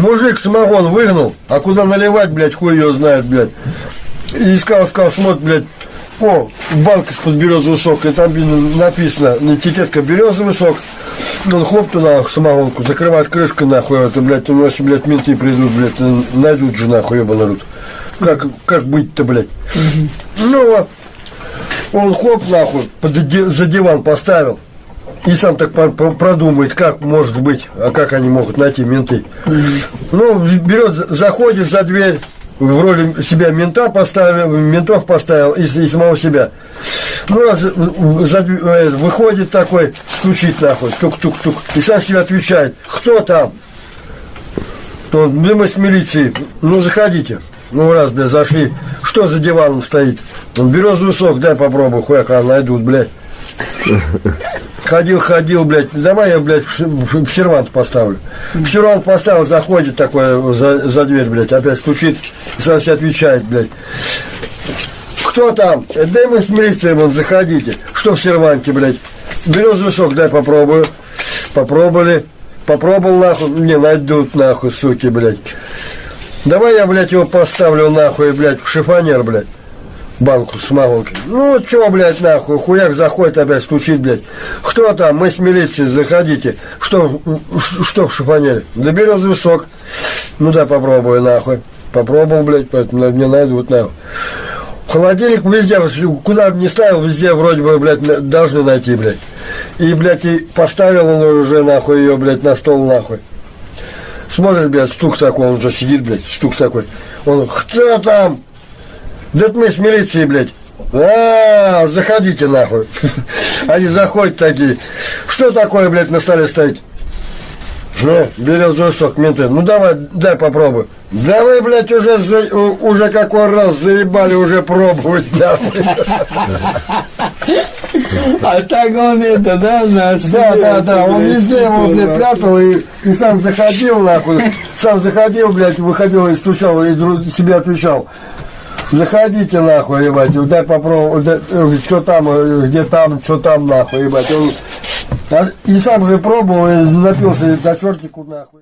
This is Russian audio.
Мужик самогон выгнал, а куда наливать, блядь, хуй ее знает, блядь. И искал, искал, смотрит, блядь, о, банка из-под березовый сок, и там написано, этикетка березовый сок. Он хлоп туда самогонку, закрывает крышку, нахуй, это, блядь, у нас, блядь, менты придут, блядь, найдут же, нахуй, ебаный рот. Как, как быть-то, блядь? Ну, он хлоп, нахуй, под, за диван поставил. И сам так продумает, как может быть, а как они могут найти менты. Ну, берет, заходит за дверь, в роли себя мента поставил, ментов поставил и, и самого себя. Ну, раз за э, выходит такой, стучит нахуй, тук-тук-тук, и сам себе отвечает, кто там? Он, «Ну, мы с милиции, ну, заходите. Ну, раз, блядь, зашли. Что за диваном стоит? Он, березовый сок, дай попробую, хуяка найдут, блядь. Ходил, ходил, блядь, давай я, блядь, в сервант поставлю. В сервант поставил, заходит такой за, за дверь, блядь, опять стучит, сам себе отвечает, блядь. Кто там? «Э, Дай мы с милицией, вон, заходите. Что в серванте, блядь? Березовый сок, дай попробую. Попробовали. Попробовал, нахуй, не найдут, нахуй, суки, блядь. Давай я, блядь, его поставлю, нахуй, блядь, в шифонер, блядь банку с самогонкой. Ну, чё, блядь, нахуй, хуяк заходит опять, стучит, блядь. Кто там? Мы с милицией, заходите. Что, что в шифонере? Да березовый сок. Ну, да, попробую, нахуй. Попробовал, блядь, поэтому мне найдут, нахуй. Холодильник везде, куда бы ни ставил, везде вроде бы, блядь, должны найти, блядь. И, блядь, и поставил он уже, нахуй, ее, блядь, на стол, нахуй. Смотрит, блядь, стук такой, он уже сидит, блядь, стук такой. Он, кто там? Да это мы с милицией, блядь. А, заходите нахуй. Они заходят такие. Что такое, блядь, на столе стоит? Ну, березовый сок, менты. Ну давай, дай попробуй. Давай, блядь, уже, за- уже какой раз заебали уже пробовать, нахуй. А так он это, да, на Да, да, да, он везде его, блядь, прятал и, и сам заходил, нахуй. Сам заходил, блядь, выходил и стучал, и себе отвечал. Заходите, нахуй, ебать, дай попробовать, что там, э, где там, что там, нахуй, ебать. Он, а- и сам же пробовал, и напился до чертику, нахуй.